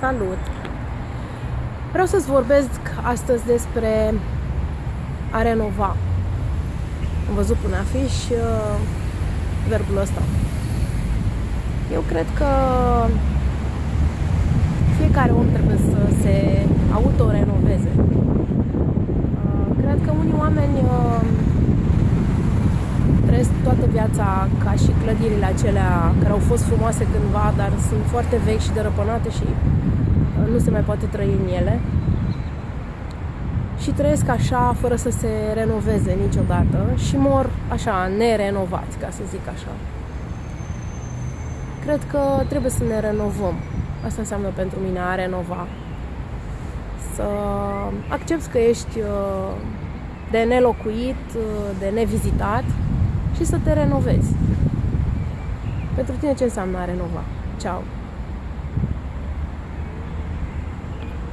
Salut! Vreau să-ți vorbesc astăzi despre a renova. Am văzut pe un afiș uh, verbul ăsta. Eu cred că fiecare om trebuie să se autorenoveze. Uh, cred că unii oameni uh, trăiesc toată viața ca și clădirile acelea care au fost frumoase cândva, dar sunt foarte vechi și dărăpânate și nu se mai poate trăi în ele. Și trăiesc așa, fără să se renoveze niciodată și mor așa, nerenovați, ca să zic așa. Cred că trebuie să ne renovăm. Asta înseamnă pentru mine a renova. Să accepti că ești uh, de nelocuit, uh, de nevizitat și să te renovezi. Pentru tine ce înseamnă a renova? Ciao!